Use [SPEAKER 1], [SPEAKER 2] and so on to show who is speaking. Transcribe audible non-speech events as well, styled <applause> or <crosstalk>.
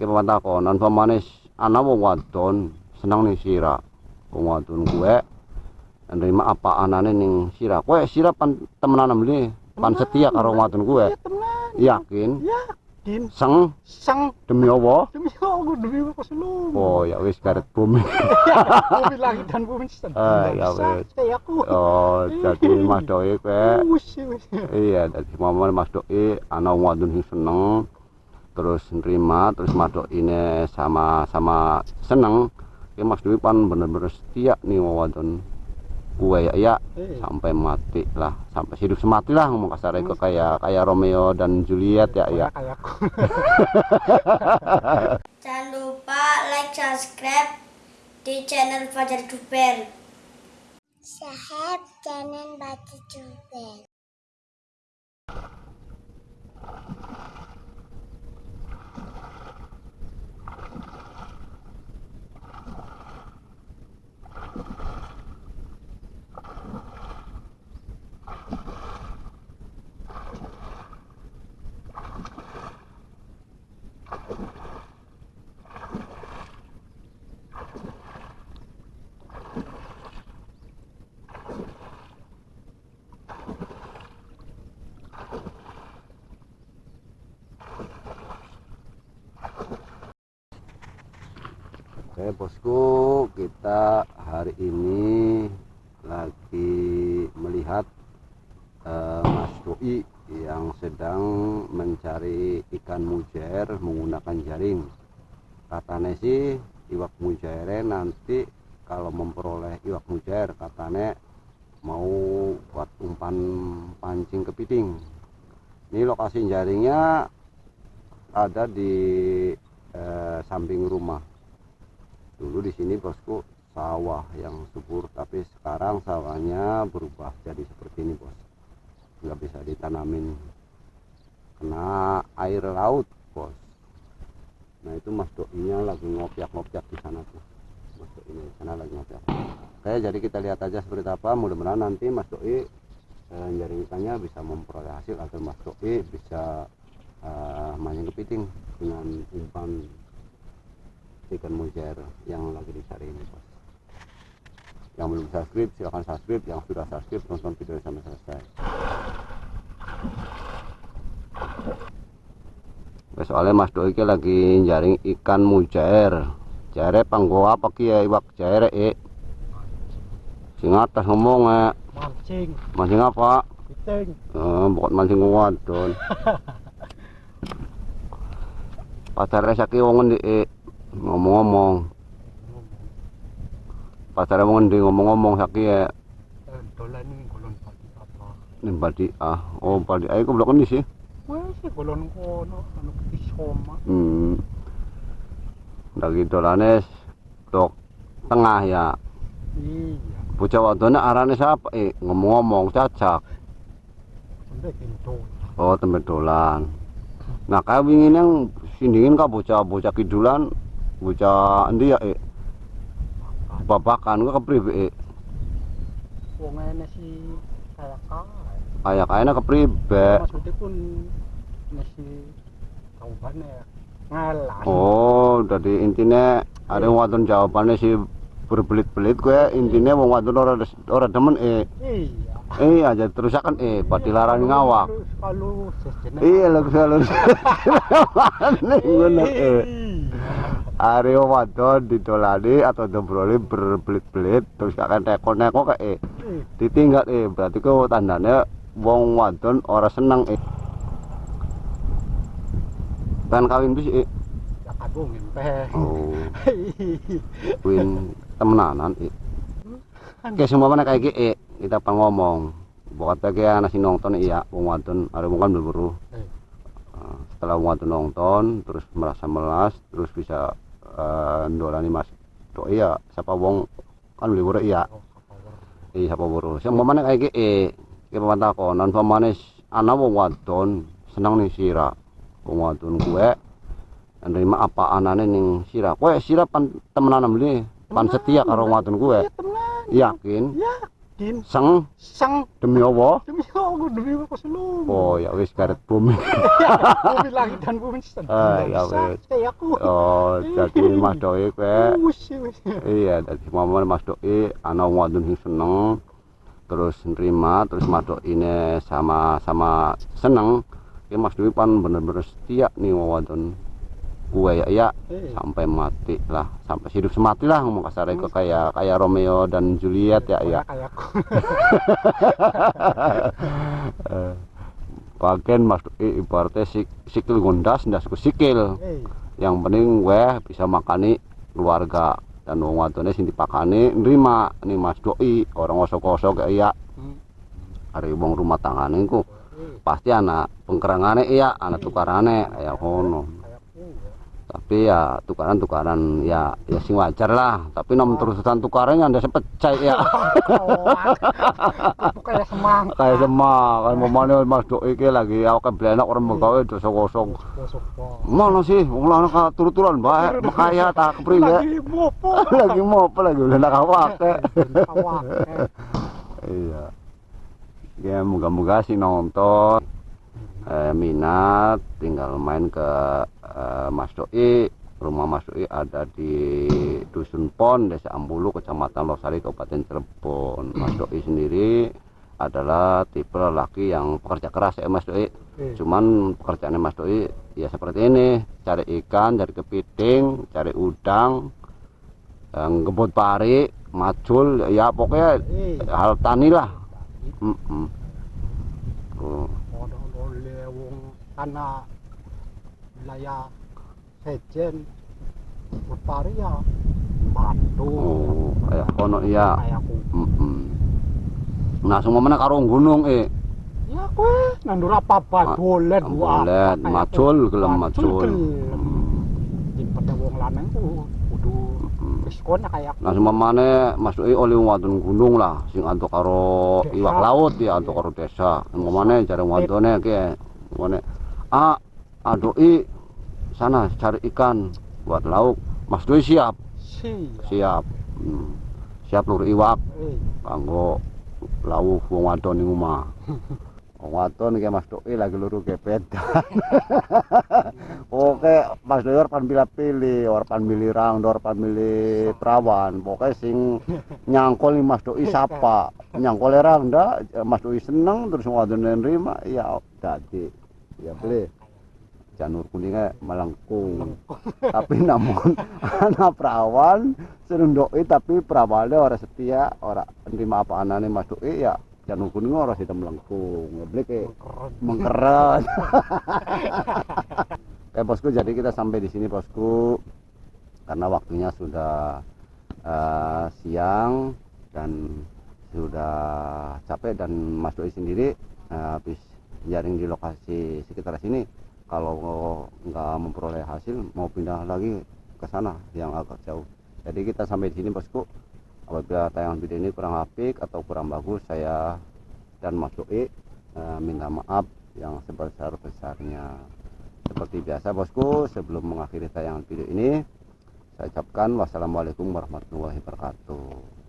[SPEAKER 1] iki takonan pamanis ana wong wadon seneng ning sira wong wadon kuwe nerima apa anane ning sira kowe sira pan temenan mli pan setia karo wong wadon kuwe?
[SPEAKER 2] Iya
[SPEAKER 1] yakin?
[SPEAKER 2] Yakin.
[SPEAKER 1] seng?
[SPEAKER 2] Sang
[SPEAKER 1] demi Allah?
[SPEAKER 2] Demi Allah demi apa selu.
[SPEAKER 1] oh ya wis karet bumi. <laughs>
[SPEAKER 2] Bumi langit dan bumi sedang.
[SPEAKER 1] Ah, ya wis. Oh jadi mas doi kowe iya dari momen mas doi ana wong wadon sing seneng terus nerima terus mas doi ini sama sama seneng ya mas doi pan bener-bener setia nih wong wadon kue ya ya
[SPEAKER 2] Eh,
[SPEAKER 1] sampai mati lah sampai hidup semati lah ngomong kasar itu kayak kayak Romeo dan Juliet ya ya. <laughs>
[SPEAKER 3] Jangan lupa like, subscribe di channel Fajar Duper. Sahab channel Fajar Duper.
[SPEAKER 1] Oke bosku kita hari ini lagi melihat eh, Mas Doi yang sedang mencari ikan mujair menggunakan jaring. Katanya sih iwak mujairnya nanti kalau memperoleh iwak mujair katanya mau buat umpan pancing kepiting ini lokasi jaringnya ada di eh, samping rumah dulu di sini bosku sawah yang subur tapi sekarang sawahnya berubah jadi seperti ini bos. Nggak bisa ditanamin. Kena air laut bos. Nah itu mas doinya lagi ngopiak-ngopiak di sana tuh. Mas doi ini sana lagi ngopiak. Oke jadi kita lihat aja seperti apa. Mudah-mudahan nanti mas doi eh, jaring ikannya bisa memperoleh hasil atau mas doi bisa eh, mancing kepiting dengan umpan ikan mujair yang lagi dicari ini bos yang belum subscribe silahkan subscribe. Yang sudah subscribe tonton video sampai selesai. Soalnya mas doi lagi jaring ikan mujair jaire panggo apa ki ya iwak jaire e sing atas ngomong eh
[SPEAKER 2] Mancing,
[SPEAKER 1] mancing apa?
[SPEAKER 2] Piting.
[SPEAKER 1] Eh, bukan mancing wadon. <laughs> Pasar saki wong ngendi e ngomong-ngomong. Pasar wong ngendi ngomong-ngomong saki ya.
[SPEAKER 2] Dolan ini golon pagi apa?
[SPEAKER 1] ning Badi ah. Oh Badi ayo ke blok ini sih?
[SPEAKER 2] Wes sih golon kono anu isoma.
[SPEAKER 1] hmm. Lagi dolanes blok tengah ya.
[SPEAKER 2] Iya,
[SPEAKER 1] bocah wadone arane siapa? Eh ngomong-ngomong cacak. Oh tempat dolan. Nah kayak wingin yang sindingin kah bocah bocah kidulan bocah endi ya eh babakan kok kepribe eh
[SPEAKER 2] Wong ene si kayak kae.
[SPEAKER 1] kayak kayaknya kepribe
[SPEAKER 2] Maksudnya pun nasi jawabannya ya ngalah.
[SPEAKER 1] oh jadi intinya ada wadon jawabannya sih berbelit-belit gue intinya wong wadon ora ora demen eh
[SPEAKER 2] Iya.
[SPEAKER 1] aja terus kan eh pati larang ngawak.
[SPEAKER 2] Kalau
[SPEAKER 1] iya lo selalu <laughs> ngono eh Aryo wadon ditolani atau dombroli berbelit-belit terus kakek neko-neko kayak eh? Ditinggal eh? Berarti kok tandanya wong wadon ora seneng eh? Kan kawin bis eh?
[SPEAKER 2] Ya kagung empeh.
[SPEAKER 1] oh. <laughs> Win temenanan eh? Oke semua mana kayak eh? Kita pang ngomong? Bukan kayak nasi nonton iya? Wong wadon ada wong kan berburu
[SPEAKER 2] Eh.
[SPEAKER 1] Nah, setelah wong wadon nonton terus merasa melas terus bisa Eh, ndolani mas. To iya sapa wong kan libur iya. Iya sapa buru sing mamane kaya iki iki pamane takonan pamane ana wong wadon seneng ning sira wong wadon kuwe nerima apa anane ning sira kowe sira pan temenan ambli pan setia karo wong wadon kuwe.
[SPEAKER 2] Iya temenan.
[SPEAKER 1] Yakin?
[SPEAKER 2] Yakin Ya,
[SPEAKER 1] seng.
[SPEAKER 2] Sang
[SPEAKER 1] demi Allah.
[SPEAKER 2] Demi Allah demi apa selum
[SPEAKER 1] oh ya wis karet bumi. <laughs>
[SPEAKER 2] Bumi langit dan bumi sedih
[SPEAKER 1] Ah, ya wis.
[SPEAKER 2] aku.
[SPEAKER 1] Oh jadi Mas Doi kowe iya dari momen Mas Doi ana wadon sing seneng terus nerima terus Mas Doi ini sama sama seneng. Ya Mas Doi pan bener-bener setia nih wadon gue ya ya sampai mati lah sampai hidup semati lah ngomong kasar itu kayak kayak Romeo dan Juliet ya ya <laughs> bagian Mas ibaratnya sik, sikil gondas ndasku sikil.
[SPEAKER 2] Eh
[SPEAKER 1] yang penting gue bisa makani keluarga. Dan wong wadone sing dipakani nerima nih Mas Doi orang osok-osok kayak iya.
[SPEAKER 2] Hmm.
[SPEAKER 1] hari wong rumah tanggane ku
[SPEAKER 2] eh
[SPEAKER 1] pasti anak pengkerangane iya anak tukarane kayak kono
[SPEAKER 2] ya
[SPEAKER 1] tapi ya tukaran-tukaran ya ya sing wajar lah tapi nom terusan tukarannya anda sepecah ya.
[SPEAKER 2] Aku <laughs> kayak semang.
[SPEAKER 1] Kayak semua kan mamane Mas Doi iki lagi awake blenak orang megawe dosa kosong. Mana sih? Wong lanang ka turut-turutan bae makaya tak kepriwe <laughs>
[SPEAKER 2] lagi mopo.
[SPEAKER 1] Lagi mau apa lagi udah nak
[SPEAKER 2] awak <laughs>
[SPEAKER 1] iya. Ya moga-moga sih nonton. Eh, minat tinggal main ke eh, Mas Doi rumah Mas Doi ada di Dusun Pon Desa Ambulu Kecamatan Losari Kabupaten Cirebon. Mas Doi sendiri adalah tipe lelaki yang pekerja keras ya Mas Doi.
[SPEAKER 2] Eh,
[SPEAKER 1] cuman pekerjaannya Mas Doi ya seperti ini. Cari ikan cari kepiting cari udang yang ngebut pari macul ya pokoknya
[SPEAKER 2] eh
[SPEAKER 1] hal tani lah. Mm, mm. Tuh.
[SPEAKER 2] tanah laya sejen wetari ya matu
[SPEAKER 1] kaya oh, kono iya. Heeh nah sing mana karo gunung eh?
[SPEAKER 2] e ya kowe. Nandur apa badolet wae
[SPEAKER 1] badolet macul gelem macul
[SPEAKER 2] sing pada wong lanang ku kudu
[SPEAKER 1] wis
[SPEAKER 2] kono kaya
[SPEAKER 1] nah sing mana masuk oleh wadon gunung lah sing antuk karo iwak laut ya antuk karo desa. Ngomane mana jare wadone ki ngene ah adoi sana cari ikan buat lauk Mas Doi siap
[SPEAKER 2] si
[SPEAKER 1] siap Hmm. siap lur iwak kanggo lawuh wong wadon ning omah. <laughs> Wong wadon iki Mas Doi lagi luru gepedan. <laughs> Oke, Mas Doi pan pilih-pilih, ora pan milih rang, pan milih perawan. Pokoke sing nyangkol nih Mas Doi sapa. Nyangkol rang ndak, Mas Doi seneng terus wong wadon nerima, ya dadi. Ya boleh. Janur kuningnya melengkung. <laughs> tapi namun <laughs> anak perawan seneng doi tapi perawannya orang setia orang nerima apa anane mas doi ya jangan kuning orang sudah melengkung. Kayak
[SPEAKER 2] keren
[SPEAKER 1] mengkeret. Oke <laughs> bosku jadi kita sampai di sini bosku. Karena waktunya sudah eh, siang dan sudah capek dan Mas Doi sendiri eh, habis jaring di lokasi sekitar sini kalau nggak memperoleh hasil mau pindah lagi ke sana yang agak jauh. Jadi kita sampai di sini bosku. Apabila tayangan video ini kurang apik atau kurang bagus saya dan Mas Doi eh, minta maaf yang sebesar-besarnya. Seperti biasa bosku sebelum mengakhiri tayangan video ini saya ucapkan wassalamualaikum warahmatullahi wabarakatuh